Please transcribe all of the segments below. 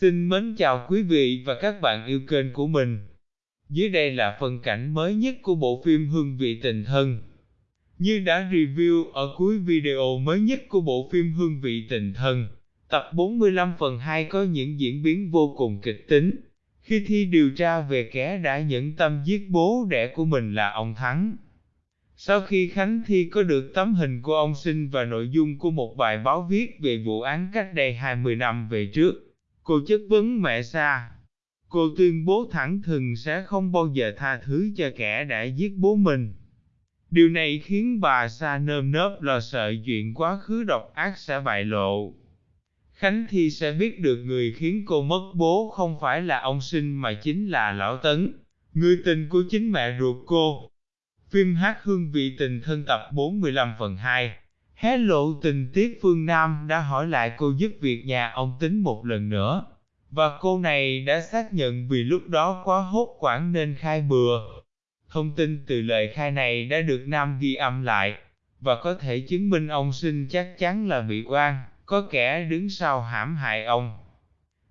Xin mến chào quý vị và các bạn yêu kênh của mình. Dưới đây là phần cảnh mới nhất của bộ phim Hương vị tình thân. Như đã review ở cuối video mới nhất của bộ phim Hương vị tình thân, tập 45 phần 2 có những diễn biến vô cùng kịch tính. Khi thi điều tra về kẻ đã nhẫn tâm giết bố đẻ của mình là ông Thắng. Sau khi Khánh Thi có được tấm hình của ông sinh và nội dung của một bài báo viết về vụ án cách đây 20 năm về trước, Cô chất vấn mẹ Sa. Cô tuyên bố thẳng thừng sẽ không bao giờ tha thứ cho kẻ đã giết bố mình. Điều này khiến bà Sa nơm nớp lo sợ chuyện quá khứ độc ác sẽ bại lộ. Khánh Thi sẽ biết được người khiến cô mất bố không phải là ông sinh mà chính là Lão Tấn, người tình của chính mẹ ruột cô. Phim hát hương vị tình thân tập 45 phần 2 Hé lộ tình tiết Phương Nam đã hỏi lại cô giúp việc nhà ông tính một lần nữa. Và cô này đã xác nhận vì lúc đó quá hốt quản nên khai bừa. Thông tin từ lời khai này đã được Nam ghi âm lại, và có thể chứng minh ông sinh chắc chắn là bị oan, có kẻ đứng sau hãm hại ông.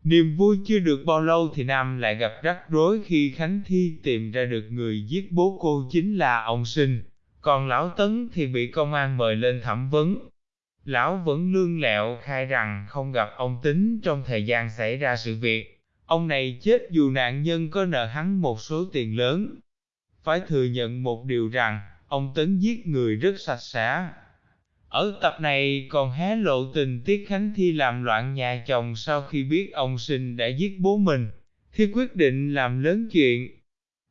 Niềm vui chưa được bao lâu thì Nam lại gặp rắc rối khi Khánh Thi tìm ra được người giết bố cô chính là ông sinh còn lão Tấn thì bị công an mời lên thẩm vấn. Lão vẫn lương lẹo khai rằng không gặp ông Tính trong thời gian xảy ra sự việc. Ông này chết dù nạn nhân có nợ hắn một số tiền lớn. Phải thừa nhận một điều rằng, ông Tấn giết người rất sạch sẽ. Ở tập này còn hé lộ tình tiết Khánh Thi làm loạn nhà chồng sau khi biết ông sinh đã giết bố mình. Thi quyết định làm lớn chuyện,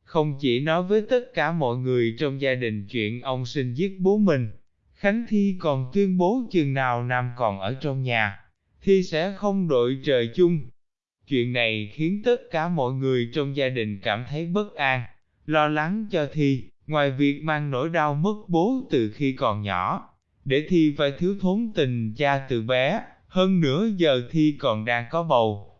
không chỉ nói với tất cả mọi người trong gia đình chuyện ông sinh giết bố mình, Khánh Thi còn tuyên bố chừng nào Nam còn ở trong nhà, Thi sẽ không đội trời chung. Chuyện này khiến tất cả mọi người trong gia đình cảm thấy bất an, lo lắng cho Thi, ngoài việc mang nỗi đau mất bố từ khi còn nhỏ, để Thi phải thiếu thốn tình cha từ bé, hơn nữa giờ Thi còn đang có bầu.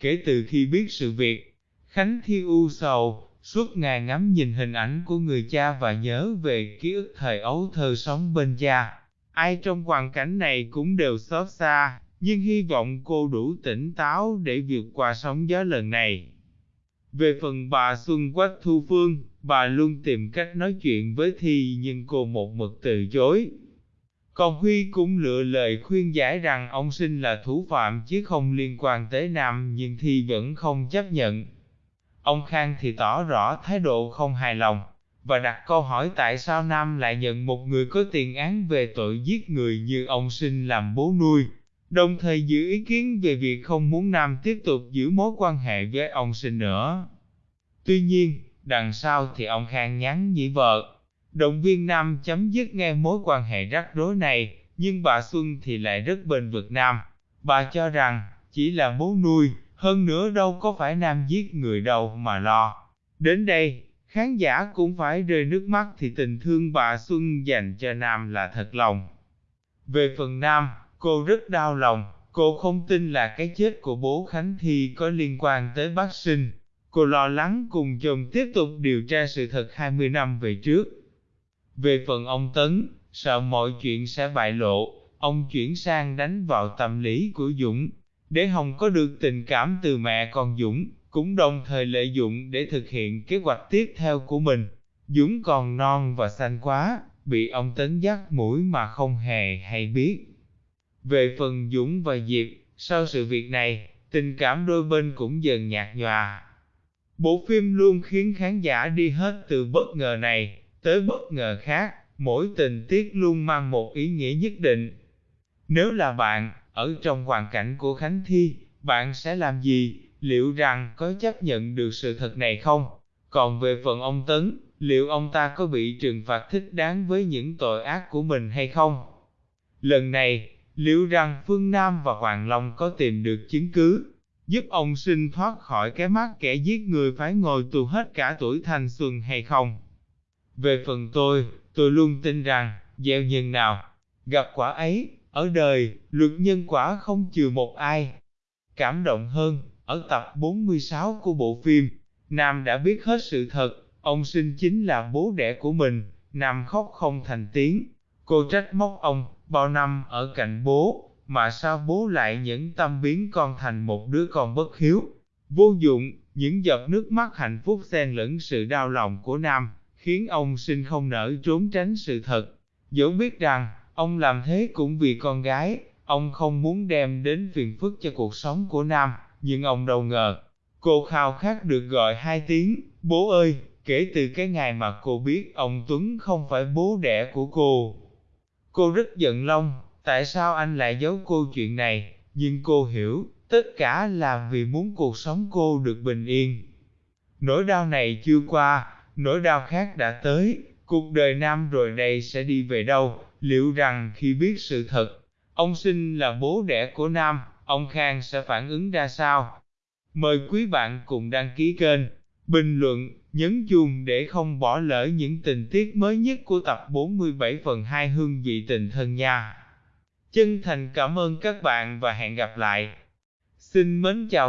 Kể từ khi biết sự việc, Khánh Thi u sầu, Suốt ngày ngắm nhìn hình ảnh của người cha và nhớ về ký ức thời ấu thơ sống bên cha. Ai trong hoàn cảnh này cũng đều xót xa, nhưng hy vọng cô đủ tỉnh táo để vượt qua sóng gió lần này. Về phần bà Xuân Quách Thu Phương, bà luôn tìm cách nói chuyện với Thi nhưng cô một mực từ chối. Còn Huy cũng lựa lời khuyên giải rằng ông sinh là thủ phạm chứ không liên quan tới Nam nhưng Thi vẫn không chấp nhận. Ông Khang thì tỏ rõ thái độ không hài lòng, và đặt câu hỏi tại sao Nam lại nhận một người có tiền án về tội giết người như ông sinh làm bố nuôi, đồng thời giữ ý kiến về việc không muốn Nam tiếp tục giữ mối quan hệ với ông sinh nữa. Tuy nhiên, đằng sau thì ông Khang nhắn nhỉ vợ, động viên Nam chấm dứt ngay mối quan hệ rắc rối này, nhưng bà Xuân thì lại rất bền vực Nam. Bà cho rằng, chỉ là bố nuôi, hơn nữa đâu có phải nam giết người đâu mà lo. Đến đây, khán giả cũng phải rơi nước mắt thì tình thương bà Xuân dành cho Nam là thật lòng. Về phần Nam, cô rất đau lòng, cô không tin là cái chết của bố Khánh Thi có liên quan tới bác sinh. Cô lo lắng cùng chồng tiếp tục điều tra sự thật 20 năm về trước. Về phần ông Tấn, sợ mọi chuyện sẽ bại lộ, ông chuyển sang đánh vào tâm lý của Dũng, để Hồng có được tình cảm từ mẹ còn Dũng, cũng đồng thời lợi dụng để thực hiện kế hoạch tiếp theo của mình. Dũng còn non và xanh quá, bị ông tấn dắt mũi mà không hề hay biết. Về phần Dũng và Diệp, sau sự việc này, tình cảm đôi bên cũng dần nhạt nhòa. Bộ phim luôn khiến khán giả đi hết từ bất ngờ này tới bất ngờ khác, mỗi tình tiết luôn mang một ý nghĩa nhất định. Nếu là bạn, ở trong hoàn cảnh của Khánh Thi, bạn sẽ làm gì? Liệu rằng có chấp nhận được sự thật này không? Còn về phần ông Tấn, liệu ông ta có bị trừng phạt thích đáng với những tội ác của mình hay không? Lần này, liệu rằng Phương Nam và Hoàng Long có tìm được chứng cứ, giúp ông sinh thoát khỏi cái mắt kẻ giết người phải ngồi tù hết cả tuổi thanh xuân hay không? Về phần tôi, tôi luôn tin rằng, gieo nhân nào, gặp quả ấy, ở đời, luật nhân quả không trừ một ai. Cảm động hơn, ở tập 46 của bộ phim, Nam đã biết hết sự thật, ông sinh chính là bố đẻ của mình, Nam khóc không thành tiếng. Cô trách móc ông, bao năm ở cạnh bố, mà sao bố lại nhẫn tâm biến con thành một đứa con bất hiếu, vô dụng, những giọt nước mắt hạnh phúc xen lẫn sự đau lòng của Nam, khiến ông sinh không nỡ trốn tránh sự thật. Dẫu biết rằng, ông làm thế cũng vì con gái, ông không muốn đem đến phiền phức cho cuộc sống của Nam, nhưng ông đâu ngờ. Cô khao khát được gọi hai tiếng, bố ơi, kể từ cái ngày mà cô biết ông Tuấn không phải bố đẻ của cô. Cô rất giận Long, tại sao anh lại giấu cô chuyện này, nhưng cô hiểu, tất cả là vì muốn cuộc sống cô được bình yên. Nỗi đau này chưa qua, nỗi đau khác đã tới, cuộc đời Nam rồi đây sẽ đi về đâu, liệu rằng khi biết sự thật, ông sinh là bố đẻ của Nam, ông Khang sẽ phản ứng ra sao? Mời quý bạn cùng đăng ký kênh, bình luận, nhấn chuông để không bỏ lỡ những tình tiết mới nhất của tập 47 phần 2 hương vị tình thân nha. Chân thành cảm ơn các bạn và hẹn gặp lại. Xin mến chào